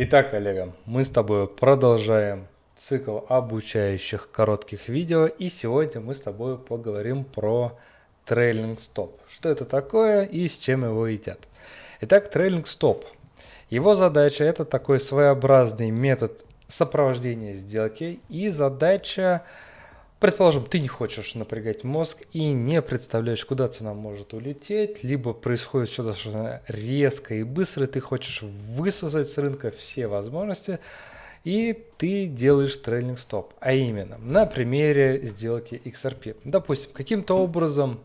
Итак, коллега, мы с тобой продолжаем цикл обучающих коротких видео, и сегодня мы с тобой поговорим про трейлинг стоп. Что это такое и с чем его едят. Итак, трейлинг стоп. Его задача это такой своеобразный метод сопровождения сделки и задача Предположим, ты не хочешь напрягать мозг и не представляешь, куда цена может улететь, либо происходит все достаточно резко и быстро, и ты хочешь высосать с рынка все возможности, и ты делаешь трейлинг стоп. А именно, на примере сделки XRP. Допустим, каким-то образом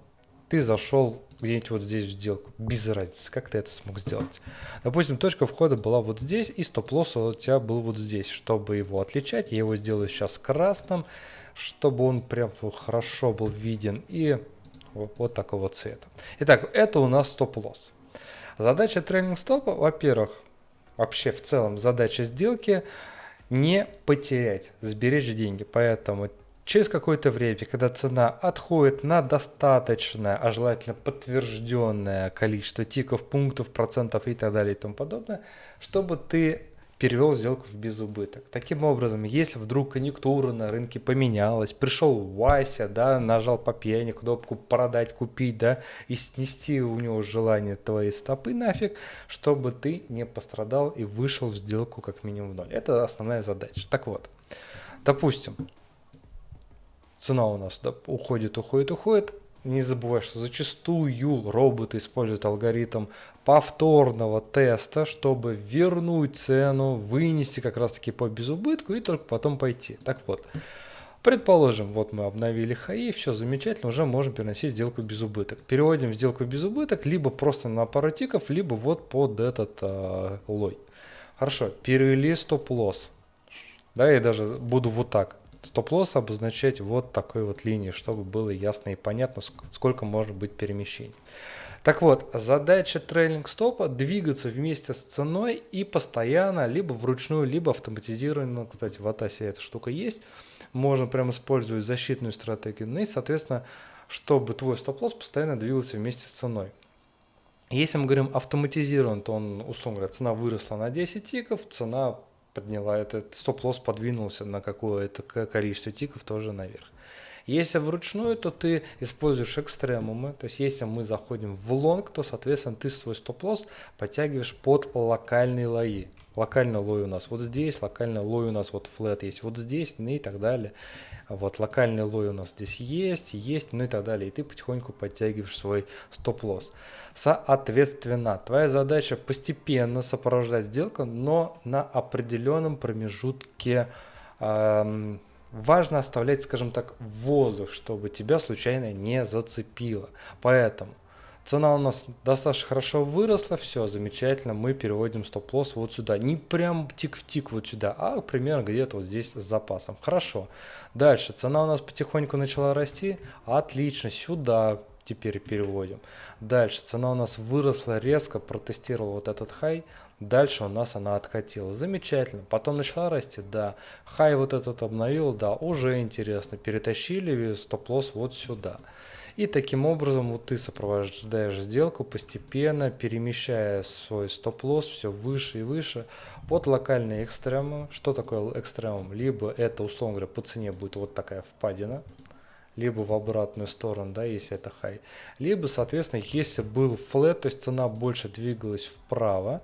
ты зашел где-нибудь вот здесь в сделку, без разницы, как ты это смог сделать. Допустим, точка входа была вот здесь, и стоп-лосс у тебя был вот здесь. Чтобы его отличать, я его сделаю сейчас красным, чтобы он прям хорошо был виден и вот, вот такого цвета. Итак, это у нас стоп-лосс. Задача трейдинг стопа, во-первых, вообще в целом задача сделки не потерять, сберечь деньги. Поэтому через какое-то время, когда цена отходит на достаточное, а желательно подтвержденное количество тиков, пунктов, процентов и так далее и тому подобное, чтобы ты перевел сделку в безубыток. Таким образом, если вдруг конъюнктура на рынке поменялась, пришел Вася, да, нажал по пьяни кнопку продать, купить, да, и снести у него желание твои стопы нафиг, чтобы ты не пострадал и вышел в сделку как минимум в ноль. Это основная задача. Так вот, допустим, цена у нас да, уходит, уходит, уходит, не забывай, что зачастую роботы используют алгоритм повторного теста, чтобы вернуть цену, вынести как раз таки по безубытку и только потом пойти. Так вот, предположим, вот мы обновили хаи, все замечательно, уже можем переносить сделку без убыток. Переводим сделку без убыток либо просто на пару тиков, либо вот под этот э, лой. Хорошо, перевели стоп-лосс. Да, я даже буду вот так стоп-лосс обозначать вот такой вот линией, чтобы было ясно и понятно, сколько может быть перемещений. Так вот, задача трейлинг стопа двигаться вместе с ценой и постоянно, либо вручную, либо автоматизированно, кстати, в Атасе эта штука есть, можно прямо использовать защитную стратегию, ну и, соответственно, чтобы твой стоп-лосс постоянно двигался вместе с ценой. Если мы говорим автоматизирован, то он, условно говоря, цена выросла на 10 тиков, цена подняла этот стоп-лосс подвинулся на какое-то количество тиков тоже наверх. Если вручную, то ты используешь экстремумы, то есть если мы заходим в лонг, то соответственно ты свой стоп-лосс подтягиваешь под локальные лои. Локальный лой у нас вот здесь, локальный лой у нас вот флет есть вот здесь, ну и так далее. Вот локальный лой у нас здесь есть, есть, ну и так далее. И ты потихоньку подтягиваешь свой стоп-лосс. Соответственно, твоя задача постепенно сопровождать сделку, но на определенном промежутке эм, важно оставлять, скажем так, воздух, чтобы тебя случайно не зацепило. Поэтому Цена у нас достаточно хорошо выросла, все замечательно, мы переводим стоп-лосс вот сюда. Не прям тик в тик вот сюда, а примерно где-то вот здесь с запасом. Хорошо. Дальше, цена у нас потихоньку начала расти, отлично, сюда теперь переводим. Дальше, цена у нас выросла резко, протестировал вот этот хай, дальше у нас она откатила. Замечательно. Потом начала расти, да. Хай вот этот обновил, да, уже интересно. Перетащили стоп-лосс вот сюда. И таким образом вот ты сопровождаешь сделку постепенно, перемещая свой стоп-лосс все выше и выше под локальные экстремумы. Что такое экстремум? Либо это, условно говоря, по цене будет вот такая впадина, либо в обратную сторону, да, если это хай. Либо, соответственно, если был флет, то есть цена больше двигалась вправо,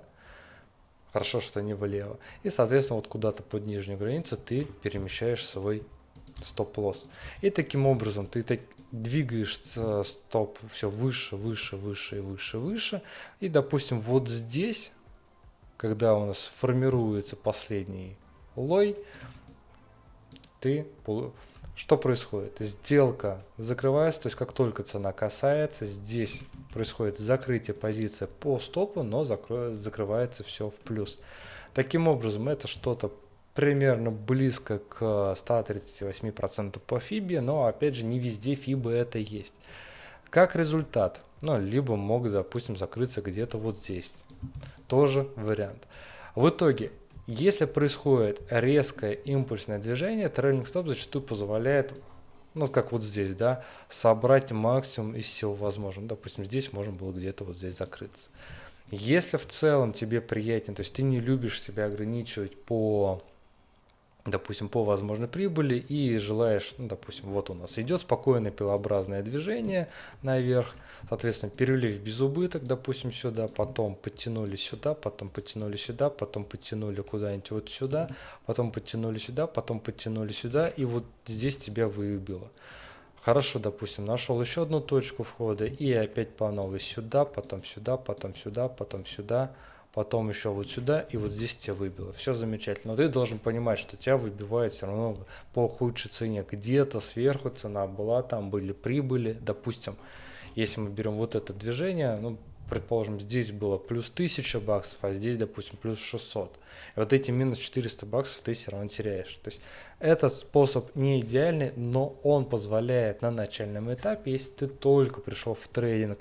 хорошо, что не влево. И, соответственно, вот куда-то под нижнюю границу ты перемещаешь свой стоп-лосс. И таким образом ты двигаешь стоп все выше, выше, выше и выше, выше. И, допустим, вот здесь, когда у нас формируется последний лой, ты что происходит? Сделка закрывается, то есть как только цена касается, здесь происходит закрытие позиции по стопу, но закрывается все в плюс. Таким образом, это что-то примерно близко к 138% по FIBE, но опять же не везде FIBE это есть. Как результат, ну, либо могут, допустим, закрыться где-то вот здесь. Тоже вариант. В итоге, если происходит резкое импульсное движение, трейлинг стоп зачастую позволяет, ну, как вот здесь, да, собрать максимум из всего возможного. Допустим, здесь можно было где-то вот здесь закрыться. Если в целом тебе приятнее, то есть ты не любишь себя ограничивать по допустим, по возможной прибыли и желаешь, ну, допустим, вот у нас идет спокойное пилообразное движение наверх, соответственно, перелив без убыток, допустим, сюда, потом подтянули сюда, потом подтянули сюда, потом подтянули куда-нибудь вот сюда, потом подтянули сюда, потом подтянули сюда, и вот здесь тебя выбило. Хорошо, допустим, нашел еще одну точку входа и опять по новой сюда, потом сюда, потом сюда, потом сюда, потом еще вот сюда, и вот здесь тебя выбило. Все замечательно. Но ты должен понимать, что тебя выбивает все равно по худшей цене. Где-то сверху цена была, там были прибыли. Допустим, если мы берем вот это движение, ну, предположим, здесь было плюс 1000 баксов, а здесь, допустим, плюс 600. И вот эти минус 400 баксов ты все равно теряешь. То есть этот способ не идеальный, но он позволяет на начальном этапе, если ты только пришел в трейдинг,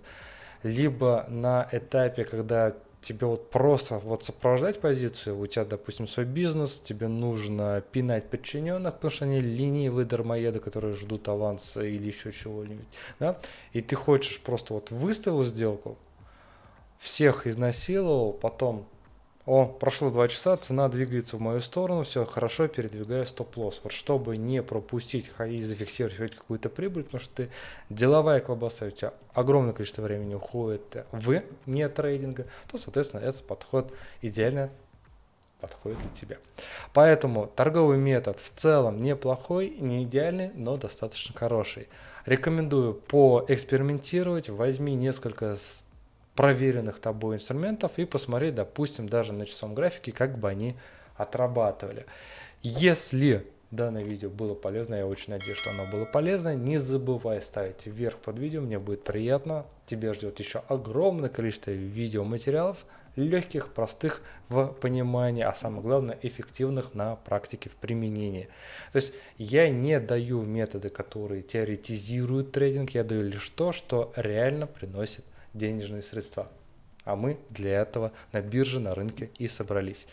либо на этапе, когда тебе вот просто вот сопровождать позицию, у тебя, допустим, свой бизнес, тебе нужно пинать подчиненных, потому что они ленивые дармоеды, которые ждут аванса или еще чего-нибудь, да, и ты хочешь просто вот выставил сделку, всех изнасиловал, потом о, прошло два часа, цена двигается в мою сторону, все хорошо, передвигаю стоп-лосс. Вот чтобы не пропустить и зафиксировать какую-то прибыль, потому что ты деловая колбаса, у тебя огромное количество времени уходит в не трейдинга, то, соответственно, этот подход идеально подходит для тебя. Поэтому торговый метод в целом неплохой, не идеальный, но достаточно хороший. Рекомендую поэкспериментировать, возьми несколько проверенных тобой инструментов и посмотреть, допустим, даже на часовом графике, как бы они отрабатывали. Если данное видео было полезно, я очень надеюсь, что оно было полезно. Не забывай ставить вверх под видео, мне будет приятно. Тебя ждет еще огромное количество видеоматериалов, легких, простых в понимании, а самое главное, эффективных на практике в применении. То есть я не даю методы, которые теоретизируют трейдинг, я даю лишь то, что реально приносит денежные средства. А мы для этого на бирже, на рынке и собрались.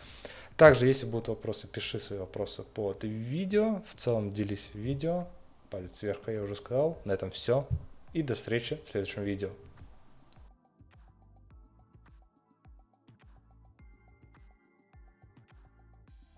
Также, если будут вопросы, пиши свои вопросы под видео. В целом делись видео. Палец вверх, я уже сказал. На этом все. И до встречи в следующем видео.